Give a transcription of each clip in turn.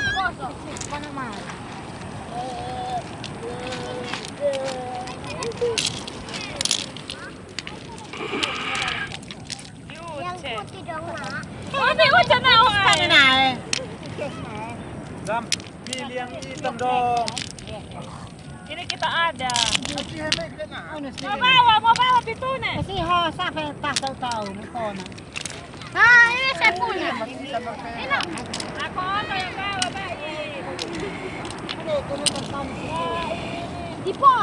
Satu kosong. Mana mana? Yang putih dong nak. Oh, ni macam nak orang. Mana nak? Dam, pilih yang hitam dong. Ini kita ada. Nanti hemek kita nak. Mau bawa, mau bawa itu nih. Kasi ho, sampai tak tahu tahu ni kona. Ah, ini saya punya. Ini. Aku apa yang bawa bayi? Ada kono bersam. Di pot, tak di pot. Mari sini, woi. Ini boleh pak. Nah, itu benar-benar mangkok. Ini pun harga beda. Aku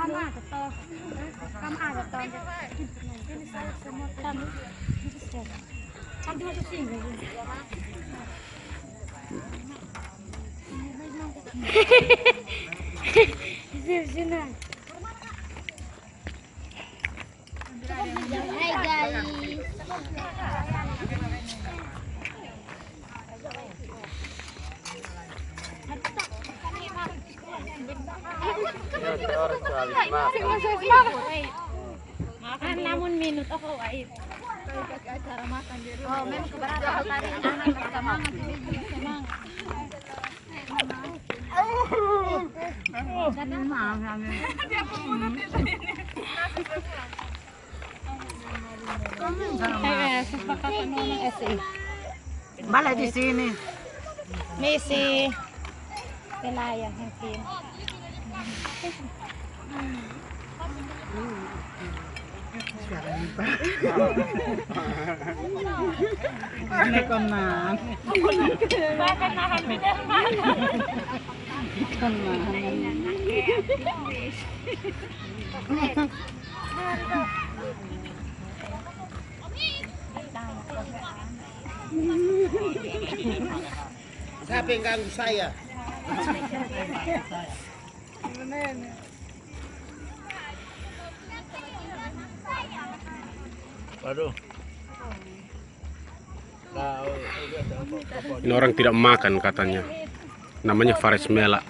Kamu ada. Kamu ada kamu. Kamu. Hai guys. Makan namun minut wait. Oh, memang keberatan tadi anak. Eh. Balik di sini. Missy. Kinayang hangkin. Ini kon na. Bakit nahamid ang mana? Kon na. Siapa yang ganggu saya? Waduh. Ini orang tidak makan katanya. Namanya Faris Mela.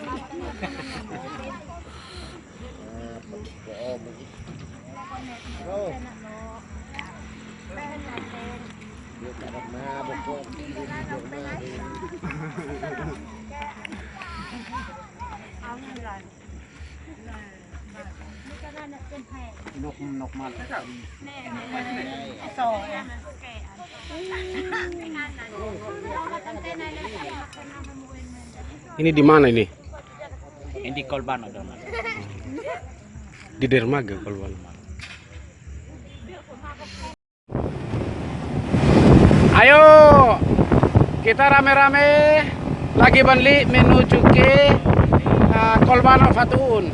Nok nok mal. Ini di mana ini? Hindi kolban ada. Di dermaga kalau Ayo, kita rame-rame lagi balik menuju ke uh, Kolbano Fatun.